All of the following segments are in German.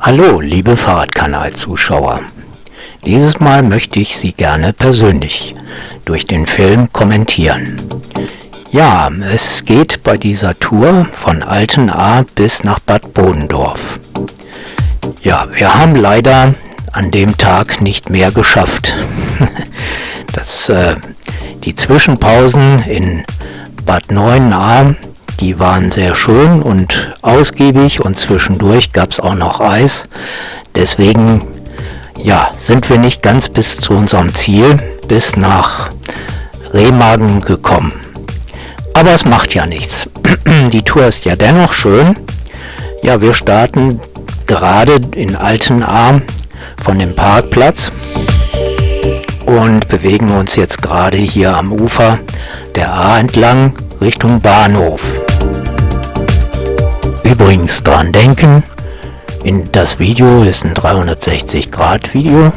Hallo, liebe Fahrradkanal-Zuschauer. Dieses Mal möchte ich Sie gerne persönlich durch den Film kommentieren. Ja, es geht bei dieser Tour von Altenahr bis nach Bad Bodendorf. Ja, wir haben leider an dem Tag nicht mehr geschafft. das, äh, die Zwischenpausen in Bad Neuenahr, die waren sehr schön und ausgiebig und zwischendurch gab es auch noch Eis. Deswegen ja, sind wir nicht ganz bis zu unserem Ziel, bis nach Remagen gekommen. Aber es macht ja nichts. Die Tour ist ja dennoch schön. Ja, wir starten gerade in Altenahr von dem Parkplatz und bewegen uns jetzt gerade hier am Ufer der A entlang Richtung Bahnhof. Übrigens dran denken, in das Video ist ein 360 Grad Video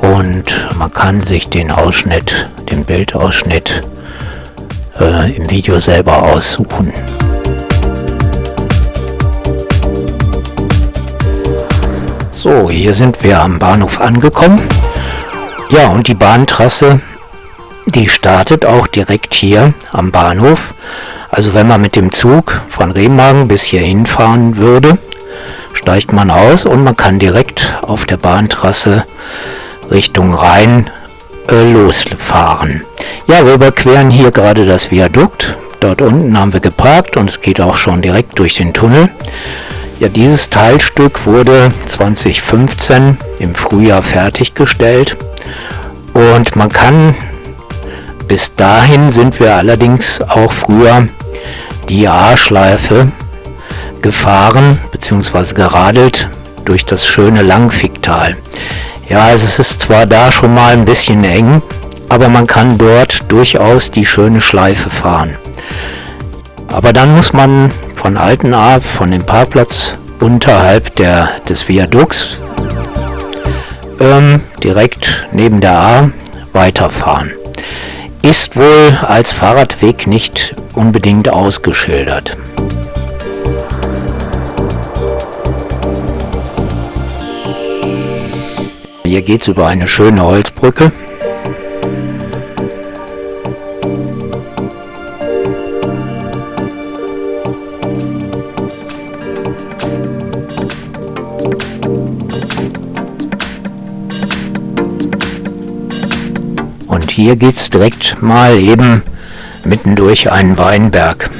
und man kann sich den Ausschnitt, den Bildausschnitt äh, im Video selber aussuchen. So, hier sind wir am Bahnhof angekommen. Ja, und die Bahntrasse, die startet auch direkt hier am Bahnhof. Also wenn man mit dem Zug von Remagen bis hier hinfahren würde, steigt man aus und man kann direkt auf der Bahntrasse Richtung Rhein äh, losfahren. Ja, wir überqueren hier gerade das Viadukt. Dort unten haben wir geparkt und es geht auch schon direkt durch den Tunnel. Ja, dieses Teilstück wurde 2015 im Frühjahr fertiggestellt und man kann bis dahin sind wir allerdings auch früher die A-Schleife gefahren bzw. geradelt durch das schöne Langficktal. Ja, also es ist zwar da schon mal ein bisschen eng, aber man kann dort durchaus die schöne Schleife fahren. Aber dann muss man von Altenahr, von dem Parkplatz unterhalb der, des Viadukts, ähm, direkt neben der A weiterfahren. Ist wohl als Fahrradweg nicht unbedingt ausgeschildert. Hier geht es über eine schöne Holzbrücke. Hier geht es direkt mal eben mitten durch einen Weinberg.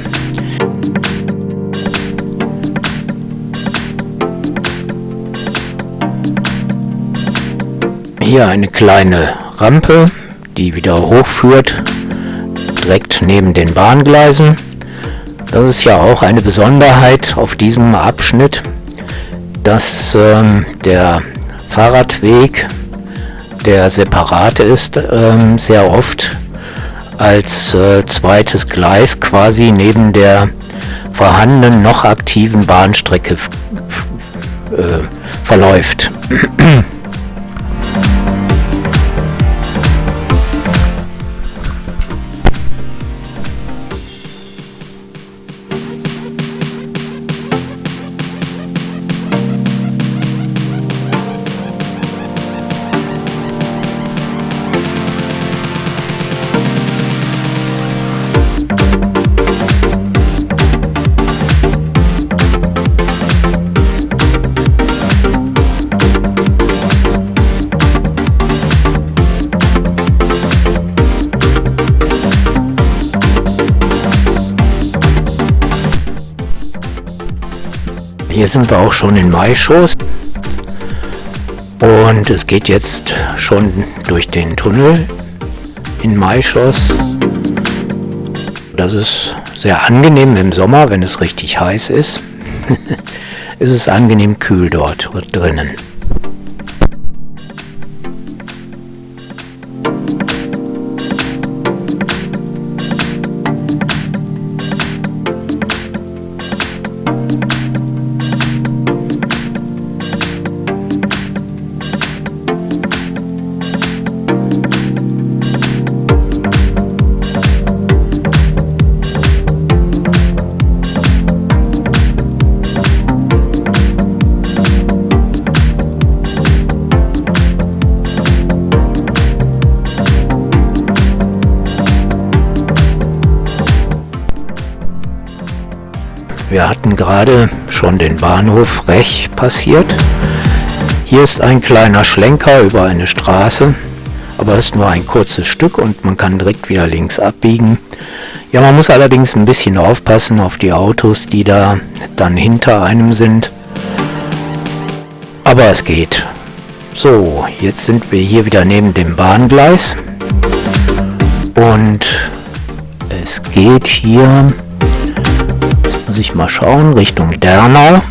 Hier eine kleine Rampe, die wieder hochführt, direkt neben den Bahngleisen. Das ist ja auch eine Besonderheit auf diesem Abschnitt, dass ähm, der Fahrradweg der separat ist, ähm, sehr oft als äh, zweites Gleis quasi neben der vorhandenen noch aktiven Bahnstrecke äh, verläuft. Hier sind wir auch schon in Maischoß. Und es geht jetzt schon durch den Tunnel in Maischoss. Das ist sehr angenehm im Sommer, wenn es richtig heiß ist. ist es angenehm kühl dort drinnen. Wir hatten gerade schon den Bahnhof Rech passiert. Hier ist ein kleiner Schlenker über eine Straße, aber es ist nur ein kurzes Stück und man kann direkt wieder links abbiegen. Ja, man muss allerdings ein bisschen aufpassen auf die Autos, die da dann hinter einem sind. Aber es geht. So, jetzt sind wir hier wieder neben dem Bahngleis. Und es geht hier, muss ich mal schauen, Richtung Dernau.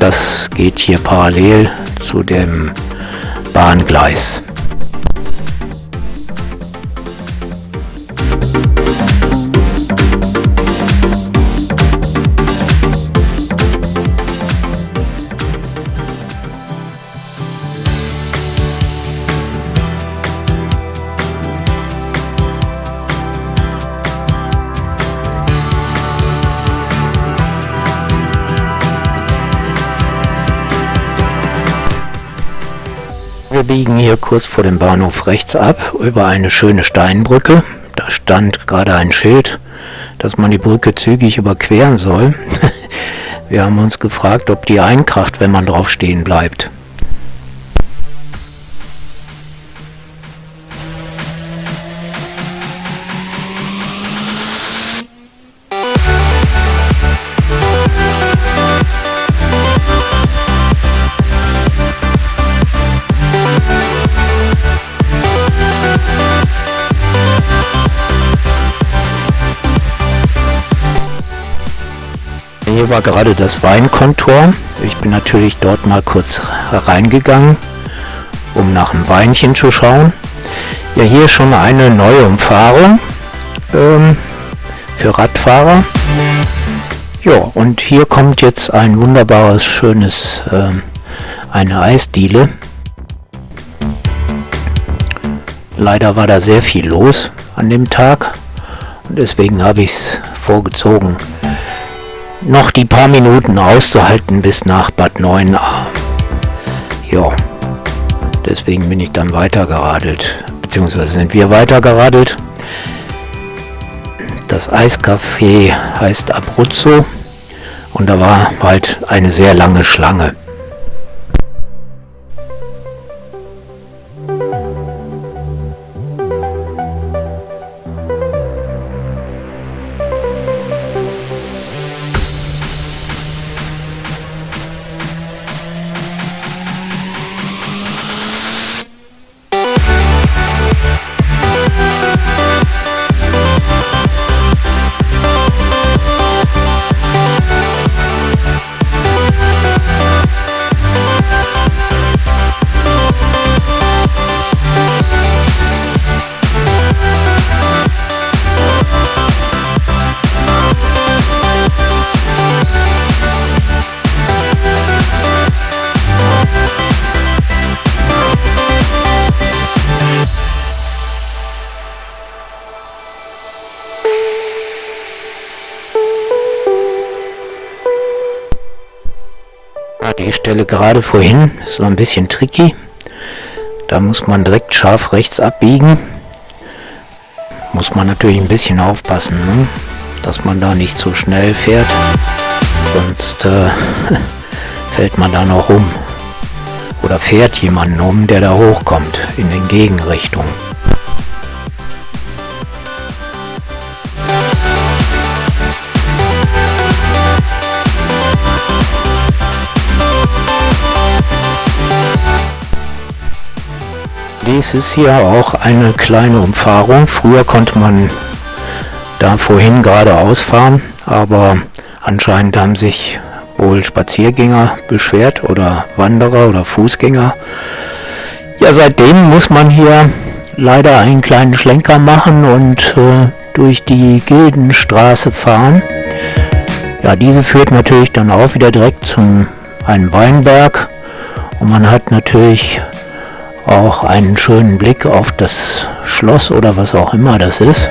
Das geht hier parallel zu dem Bahngleis. Wir biegen hier kurz vor dem Bahnhof rechts ab über eine schöne Steinbrücke. Da stand gerade ein Schild, dass man die Brücke zügig überqueren soll. Wir haben uns gefragt, ob die einkracht, wenn man drauf stehen bleibt. War gerade das Weinkontor. Ich bin natürlich dort mal kurz reingegangen, um nach dem Weinchen zu schauen. Ja, hier schon eine neue Umfahrung ähm, für Radfahrer. Ja, und hier kommt jetzt ein wunderbares, schönes, ähm, eine Eisdiele. Leider war da sehr viel los an dem Tag und deswegen habe ich es vorgezogen, noch die paar Minuten auszuhalten bis nach Bad 9a. Ja, deswegen bin ich dann weitergeradelt, beziehungsweise sind wir weitergeradelt. Das Eiscafé heißt Abruzzo und da war halt eine sehr lange Schlange. Stelle gerade vorhin ist so ein bisschen tricky. Da muss man direkt scharf rechts abbiegen. Muss man natürlich ein bisschen aufpassen, ne? dass man da nicht zu schnell fährt. Sonst äh, fällt man da noch um. Oder fährt jemanden um, der da hochkommt in den Gegenrichtungen. Dies ist hier auch eine kleine Umfahrung. Früher konnte man da vorhin geradeaus fahren, aber anscheinend haben sich wohl Spaziergänger beschwert oder Wanderer oder Fußgänger. Ja, seitdem muss man hier leider einen kleinen Schlenker machen und äh, durch die Gildenstraße fahren. Ja, diese führt natürlich dann auch wieder direkt zum einem Weinberg und man hat natürlich auch einen schönen Blick auf das Schloss oder was auch immer das ist.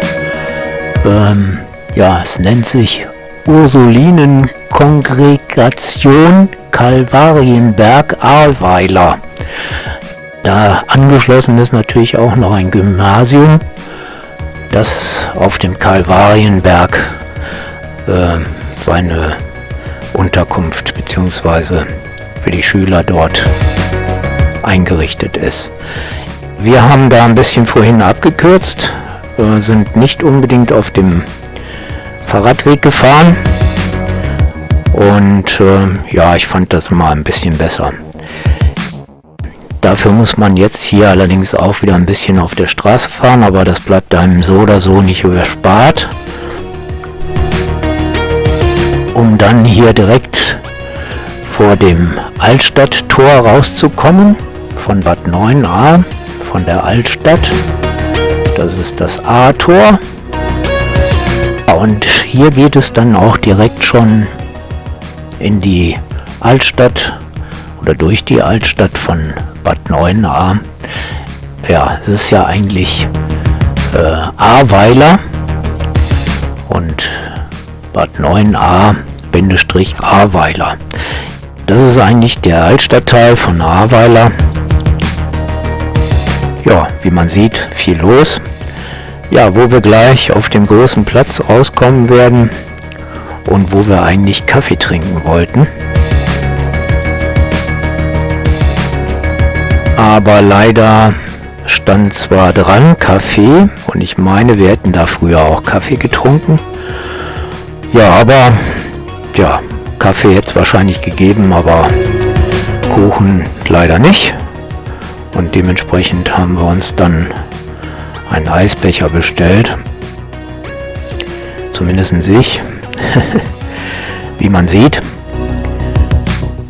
Ähm, ja, es nennt sich Ursulinenkongregation Kalvarienberg Ahrweiler. Da angeschlossen ist natürlich auch noch ein Gymnasium. das auf dem Kalvarienberg äh, seine Unterkunft bzw. für die Schüler dort eingerichtet ist. Wir haben da ein bisschen vorhin abgekürzt, sind nicht unbedingt auf dem Fahrradweg gefahren und äh, ja, ich fand das mal ein bisschen besser. Dafür muss man jetzt hier allerdings auch wieder ein bisschen auf der Straße fahren, aber das bleibt einem so oder so nicht überspart. Um dann hier direkt vor dem Altstadttor rauszukommen, von Bad 9a, von der Altstadt. Das ist das A-Tor. Und hier geht es dann auch direkt schon in die Altstadt oder durch die Altstadt von Bad 9a. Ja, es ist ja eigentlich äh, Ahrweiler und Bad 9a Bindestrich Ahrweiler. Das ist eigentlich der Altstadtteil von Ahrweiler. Ja, wie man sieht, viel los. Ja, wo wir gleich auf dem großen Platz rauskommen werden und wo wir eigentlich Kaffee trinken wollten. aber leider stand zwar dran Kaffee und ich meine, wir hätten da früher auch Kaffee getrunken. Ja, aber ja, Kaffee es wahrscheinlich gegeben, aber Kuchen leider nicht. Und dementsprechend haben wir uns dann einen Eisbecher bestellt. Zumindest ich, wie man sieht.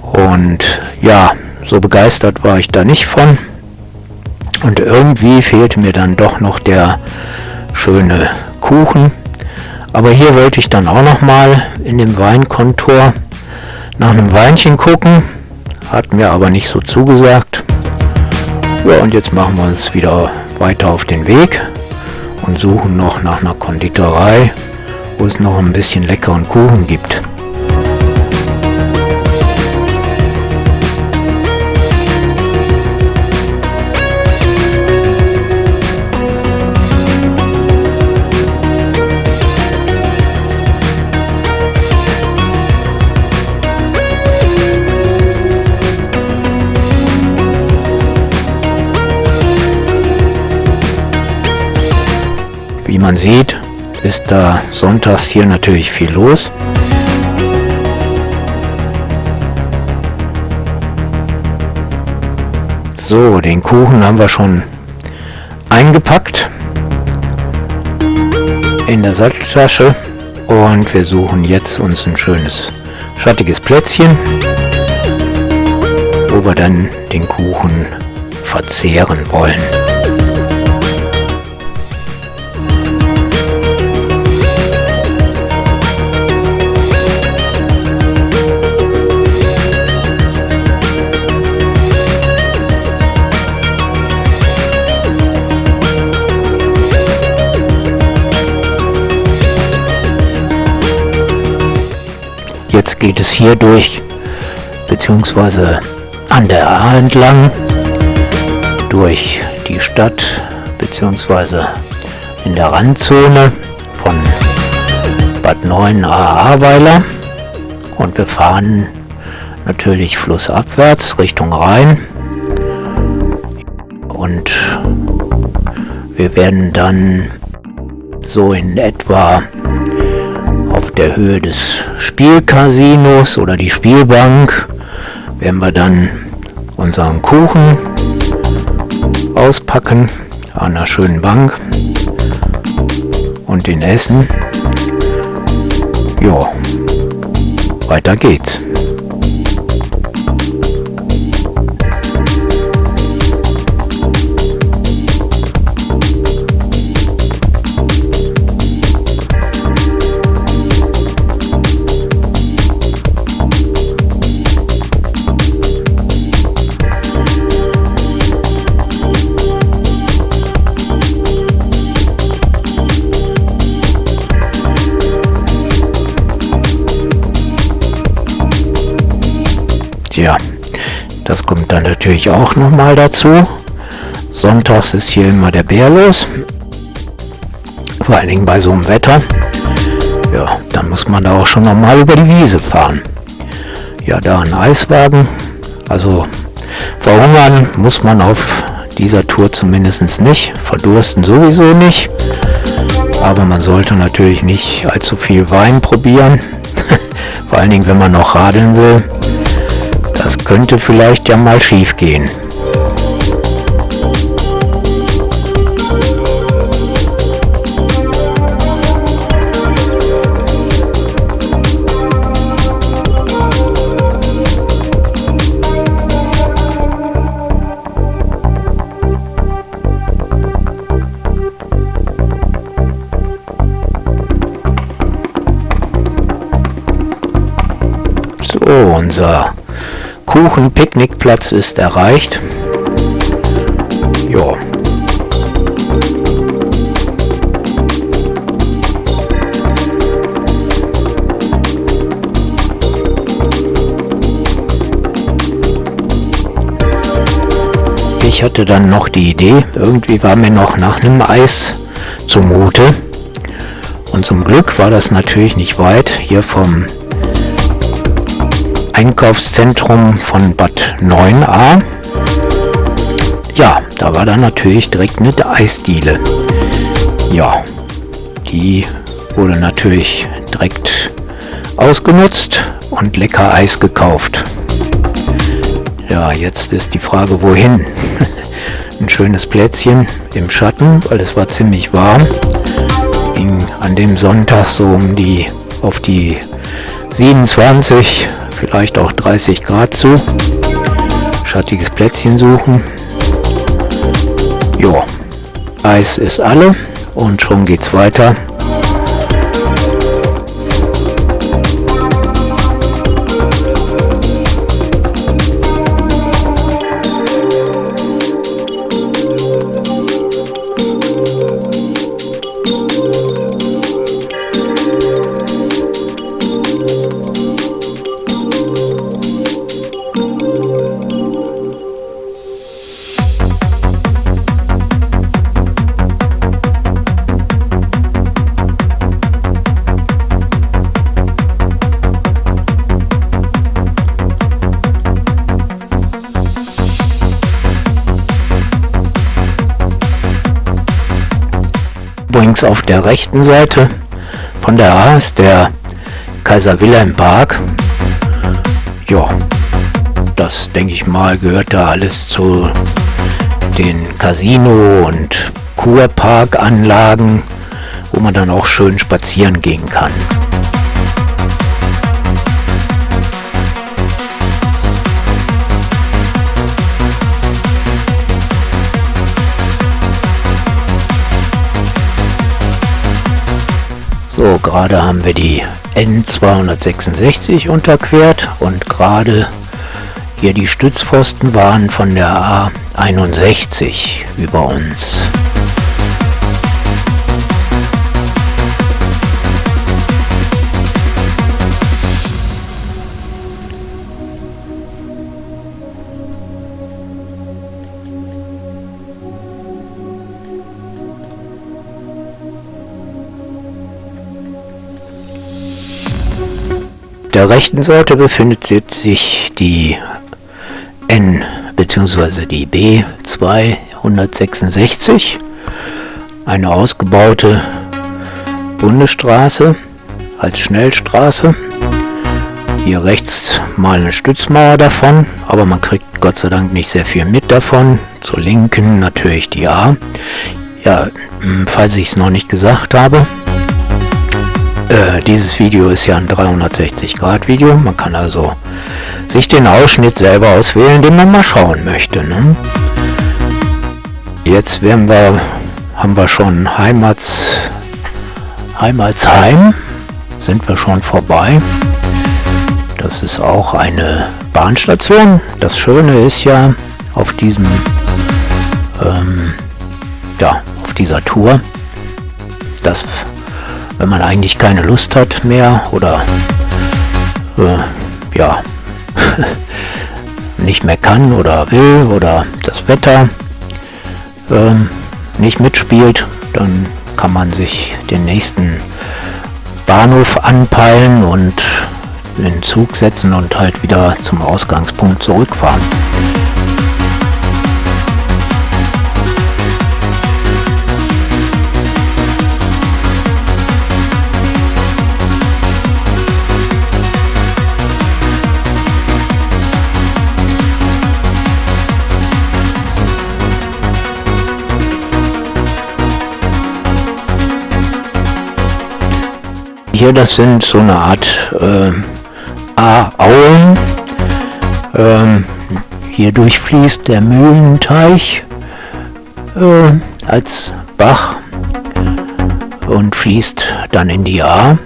Und ja, so begeistert war ich da nicht von. Und irgendwie fehlte mir dann doch noch der schöne Kuchen. Aber hier wollte ich dann auch noch mal in dem Weinkontor nach einem Weinchen gucken. Hat mir aber nicht so zugesagt. Ja, und jetzt machen wir uns wieder weiter auf den Weg und suchen noch nach einer Konditorei, wo es noch ein bisschen leckeren Kuchen gibt. Man sieht, ist da sonntags hier natürlich viel los. So, den Kuchen haben wir schon eingepackt in der Satteltasche und wir suchen jetzt uns ein schönes schattiges Plätzchen, wo wir dann den Kuchen verzehren wollen. Geht es hier durch, beziehungsweise an der A entlang, durch die Stadt, beziehungsweise in der Randzone von Bad 9 Ahrweiler. Und wir fahren natürlich flussabwärts Richtung Rhein. Und wir werden dann so in etwa der Höhe des Spielcasinos oder die Spielbank werden wir dann unseren Kuchen auspacken an einer schönen Bank und den essen. Ja, weiter geht's. Das kommt dann natürlich auch noch mal dazu. Sonntags ist hier immer der Bär los. Vor allen Dingen bei so einem Wetter. Ja, dann muss man da auch schon normal über die Wiese fahren. Ja, da ein Eiswagen. Also verhungern muss man auf dieser Tour zumindest nicht. Verdursten sowieso nicht. Aber man sollte natürlich nicht allzu viel Wein probieren. Vor allen Dingen, wenn man noch radeln will. Das könnte vielleicht ja mal schief gehen. So, unser Kuchen-Picknickplatz ist erreicht. Ja. Ich hatte dann noch die Idee, irgendwie war mir noch nach einem Eis zumute. Und zum Glück war das natürlich nicht weit hier vom Einkaufszentrum von Bad 9a. Ja, da war dann natürlich direkt eine Eisdiele. Ja, die wurde natürlich direkt ausgenutzt und lecker Eis gekauft. Ja, jetzt ist die Frage, wohin? Ein schönes Plätzchen im Schatten, weil es war ziemlich warm. Ging an dem Sonntag so um die auf die 27 vielleicht auch 30 Grad zu. Schattiges Plätzchen suchen. Jo, Eis ist alle und schon geht's weiter. Übrigens auf der rechten Seite von der A ist der Kaiser Wilhelm Park. Ja, das denke ich mal gehört da alles zu den Casino- und Kurparkanlagen, wo man dann auch schön spazieren gehen kann. So, gerade haben wir die N266 unterquert und gerade hier die Stützpfosten waren von der A61 über uns. Der rechten Seite befindet sich die N bzw. die B 266, eine ausgebaute Bundesstraße als Schnellstraße. Hier rechts mal eine Stützmauer davon, aber man kriegt Gott sei Dank nicht sehr viel mit davon. Zur linken natürlich die A. Ja, falls ich es noch nicht gesagt habe, äh, dieses Video ist ja ein 360 Grad Video. Man kann also sich den Ausschnitt selber auswählen, den man mal schauen möchte. Ne? Jetzt werden wir, haben wir schon Heimats, Heimatsheim, sind wir schon vorbei. Das ist auch eine Bahnstation. Das Schöne ist ja auf diesem, ähm, ja, auf dieser Tour, dass wenn man eigentlich keine Lust hat mehr oder äh, ja nicht mehr kann oder will oder das Wetter äh, nicht mitspielt, dann kann man sich den nächsten Bahnhof anpeilen und den Zug setzen und halt wieder zum Ausgangspunkt zurückfahren. Hier, das sind so eine Art äh, Auen. Ähm, hier durchfließt der Mühlenteich äh, als Bach und fließt dann in die A.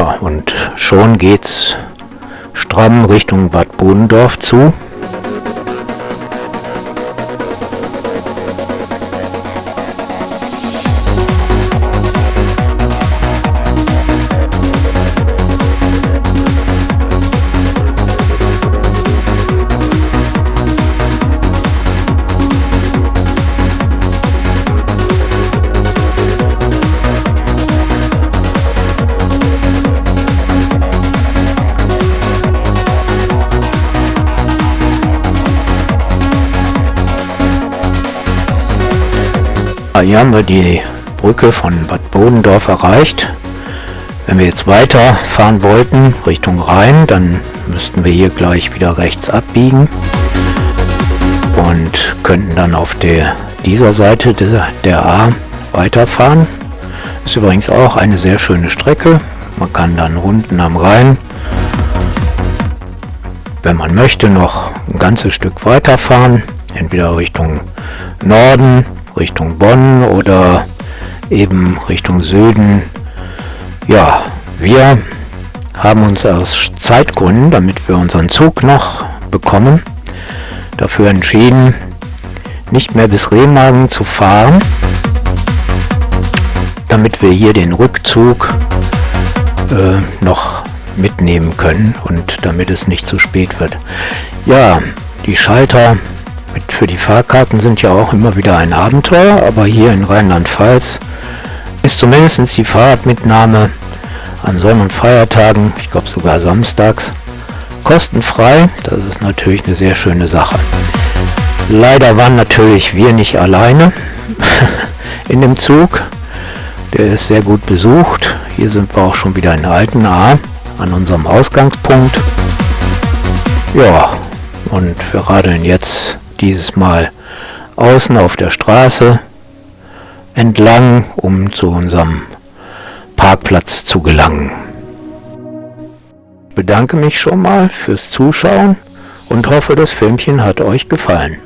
Ja, und schon geht's stramm Richtung Bad Bodendorf zu. Hier haben wir die Brücke von Bad Bodendorf erreicht. Wenn wir jetzt weiter fahren wollten Richtung Rhein, dann müssten wir hier gleich wieder rechts abbiegen und könnten dann auf der, dieser Seite der, der A weiterfahren. Ist übrigens auch eine sehr schöne Strecke. Man kann dann unten am Rhein, wenn man möchte, noch ein ganzes Stück weiterfahren, entweder Richtung Norden Richtung Bonn oder eben Richtung Süden. Ja, wir haben uns aus Zeitgründen, damit wir unseren Zug noch bekommen, dafür entschieden, nicht mehr bis Remagen zu fahren, damit wir hier den Rückzug äh, noch mitnehmen können und damit es nicht zu spät wird. Ja, die Schalter für die Fahrkarten sind ja auch immer wieder ein Abenteuer, aber hier in Rheinland-Pfalz ist zumindest die Fahrradmitnahme an Sonn- und Feiertagen, ich glaube sogar samstags, kostenfrei. Das ist natürlich eine sehr schöne Sache. Leider waren natürlich wir nicht alleine in dem Zug. Der ist sehr gut besucht. Hier sind wir auch schon wieder in Altenaar an unserem Ausgangspunkt. Ja, und wir radeln jetzt dieses Mal außen auf der Straße entlang, um zu unserem Parkplatz zu gelangen. Ich bedanke mich schon mal fürs Zuschauen und hoffe, das Filmchen hat euch gefallen.